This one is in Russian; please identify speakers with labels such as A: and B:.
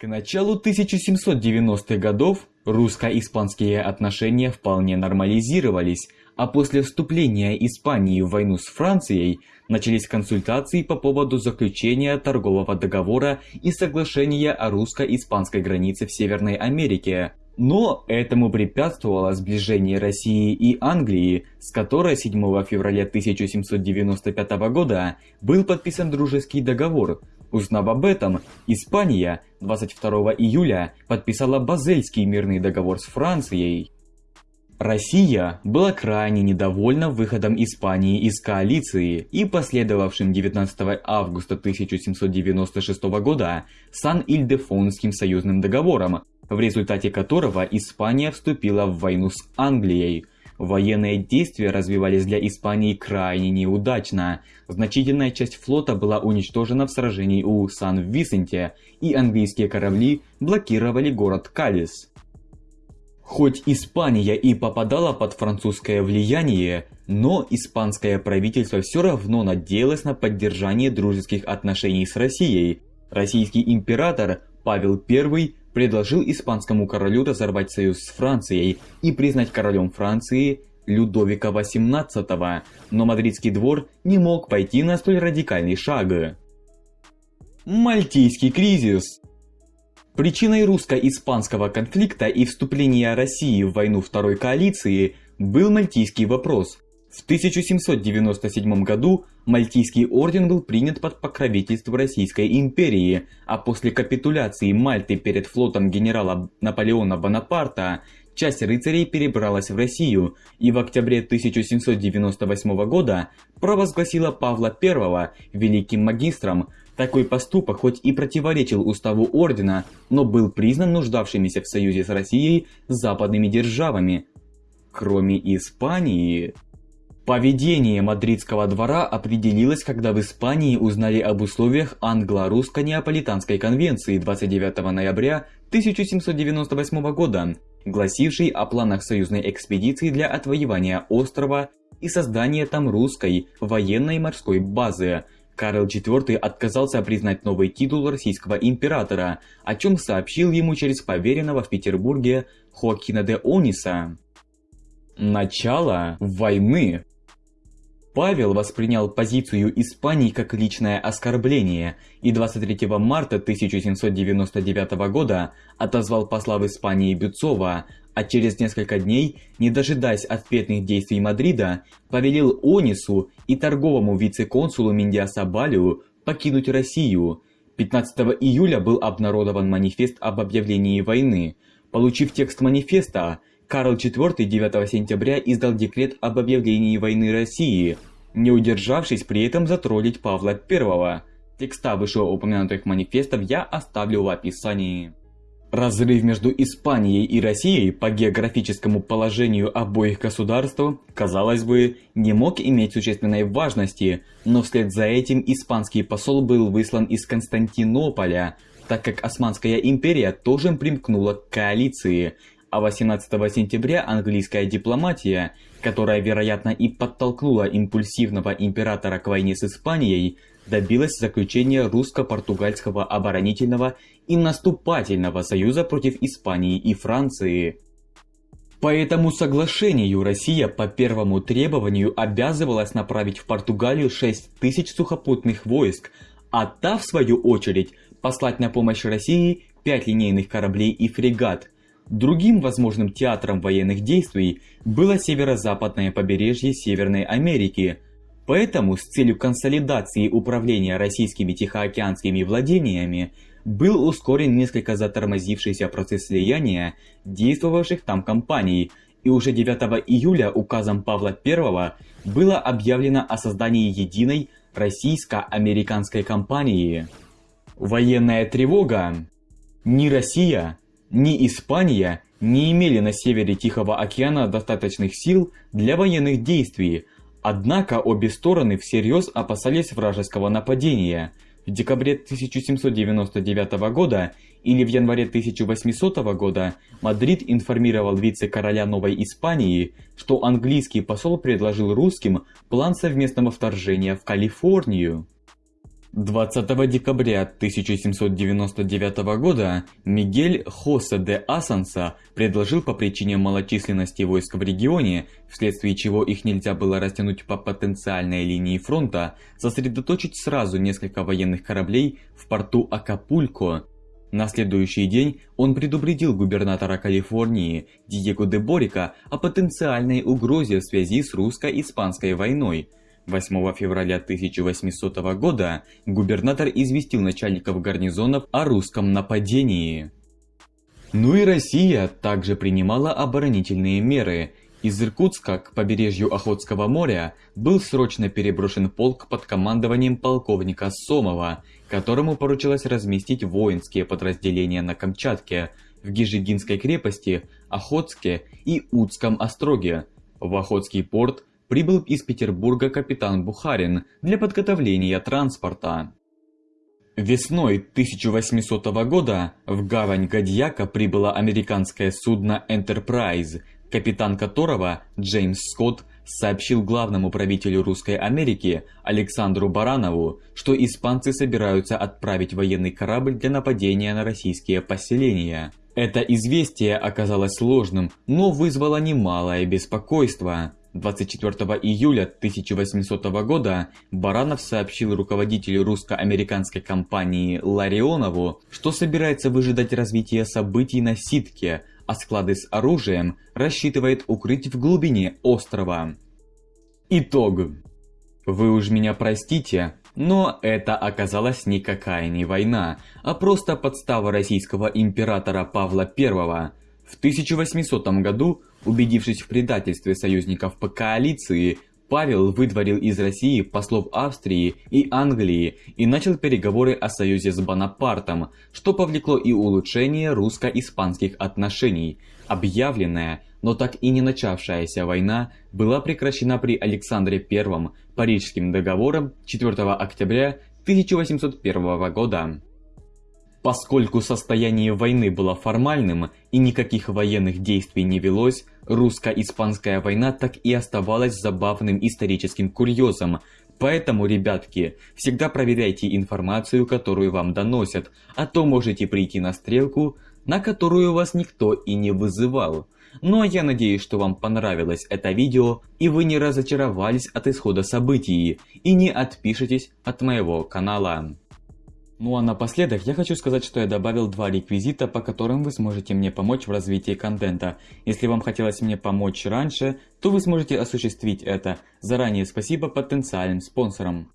A: К началу 1790-х годов русско-испанские отношения вполне нормализировались, а после вступления Испании в войну с Францией начались консультации по поводу заключения торгового договора и соглашения о русско-испанской границе в Северной Америке. Но этому препятствовало сближение России и Англии, с которой 7 февраля 1795 года был подписан дружеский договор. Узнав об этом, Испания 22 июля подписала Базельский мирный договор с Францией. Россия была крайне недовольна выходом Испании из коалиции и последовавшим 19 августа 1796 года Сан-Ильдефонским союзным договором, в результате которого Испания вступила в войну с Англией. Военные действия развивались для Испании крайне неудачно. Значительная часть флота была уничтожена в сражении у Сан-Висенте, и английские корабли блокировали город Калис. Хоть Испания и попадала под французское влияние, но испанское правительство все равно надеялось на поддержание дружеских отношений с Россией. Российский император Павел I предложил испанскому королю разорвать союз с Францией и признать королем Франции Людовика XVIII, но мадридский двор не мог пойти на столь радикальный шаг. Мальтийский кризис Причиной русско-испанского конфликта и вступления России в войну Второй коалиции был Мальтийский вопрос. В 1797 году Мальтийский орден был принят под покровительство Российской империи, а после капитуляции Мальты перед флотом генерала Наполеона Бонапарта часть рыцарей перебралась в Россию и в октябре 1798 года провозгласила Павла I великим магистром, такой поступок хоть и противоречил уставу ордена, но был признан нуждавшимися в союзе с Россией западными державами. Кроме Испании... Поведение мадридского двора определилось, когда в Испании узнали об условиях англо-русско-неаполитанской конвенции 29 ноября 1798 года, гласившей о планах союзной экспедиции для отвоевания острова и создания там русской военной морской базы, Карл IV отказался признать новый титул российского императора, о чем сообщил ему через поверенного в Петербурге Хоакина де Ониса. Начало войны Павел воспринял позицию Испании как личное оскорбление и 23 марта 1799 года отозвал посла в Испании Бюцова, а через несколько дней, не дожидаясь ответных действий Мадрида, повелел Онису и торговому вице-консулу Миндиаса Балию покинуть Россию. 15 июля был обнародован манифест об объявлении войны. Получив текст манифеста, Карл IV 9 сентября издал декрет об объявлении войны России, не удержавшись при этом затроллить Павла I. Текста вышеупомянутых манифестов я оставлю в описании. Разрыв между Испанией и Россией по географическому положению обоих государств, казалось бы, не мог иметь существенной важности, но вслед за этим испанский посол был выслан из Константинополя, так как Османская империя тоже примкнула к коалиции, а 18 сентября английская дипломатия, которая, вероятно, и подтолкнула импульсивного императора к войне с Испанией, добилась заключения русско-португальского оборонительного и наступательного союза против Испании и Франции. По этому соглашению Россия по первому требованию обязывалась направить в Португалию 6 тысяч сухопутных войск, а та, в свою очередь, послать на помощь России 5 линейных кораблей и фрегат – Другим возможным театром военных действий было северо-западное побережье Северной Америки. Поэтому с целью консолидации управления российскими тихоокеанскими владениями был ускорен несколько затормозившийся процесс слияния действовавших там компаний, и уже 9 июля указом Павла I было объявлено о создании единой российско-американской компании. Военная тревога. Ни Россия, ни Испания не имели на севере Тихого океана достаточных сил для военных действий, однако обе стороны всерьез опасались вражеского нападения. В декабре 1799 года или в январе 1800 года Мадрид информировал вице-короля Новой Испании, что английский посол предложил русским план совместного вторжения в Калифорнию. 20 декабря 1799 года Мигель Хосе де Асанса предложил по причине малочисленности войск в регионе, вследствие чего их нельзя было растянуть по потенциальной линии фронта, сосредоточить сразу несколько военных кораблей в порту Акапулько. На следующий день он предупредил губернатора Калифорнии Диего де Борика о потенциальной угрозе в связи с русско-испанской войной – 8 февраля 1800 года губернатор известил начальников гарнизонов о русском нападении. Ну и Россия также принимала оборонительные меры. Из Иркутска к побережью Охотского моря был срочно переброшен полк под командованием полковника Сомова, которому поручилось разместить воинские подразделения на Камчатке, в Гижигинской крепости, Охотске и Удском остроге. В Охотский порт прибыл из Петербурга капитан Бухарин для подготовления транспорта. Весной 1800 года в гавань Гадьяка прибыло американское судно Enterprise, капитан которого, Джеймс Скотт, сообщил главному правителю Русской Америки Александру Баранову, что испанцы собираются отправить военный корабль для нападения на российские поселения. Это известие оказалось сложным, но вызвало немалое беспокойство. 24 июля 1800 года Баранов сообщил руководителю русско-американской компании Ларионову, что собирается выжидать развития событий на Ситке, а склады с оружием рассчитывает укрыть в глубине острова. Итог. Вы уж меня простите, но это оказалась никакая не война, а просто подстава российского императора Павла I. В 1800 году Убедившись в предательстве союзников по коалиции, Павел выдворил из России послов Австрии и Англии и начал переговоры о союзе с Бонапартом, что повлекло и улучшение русско-испанских отношений. Объявленная, но так и не начавшаяся война была прекращена при Александре I Парижским договором 4 октября 1801 года. Поскольку состояние войны было формальным и никаких военных действий не велось, русско-испанская война так и оставалась забавным историческим курьезом. Поэтому, ребятки, всегда проверяйте информацию, которую вам доносят, а то можете прийти на стрелку, на которую вас никто и не вызывал. Ну а я надеюсь, что вам понравилось это видео и вы не разочаровались от исхода событий и не отпишитесь от моего канала. Ну а напоследок я хочу сказать, что я добавил два реквизита, по которым вы сможете мне помочь в развитии контента. Если вам хотелось мне помочь раньше, то вы сможете осуществить это. Заранее спасибо потенциальным спонсорам.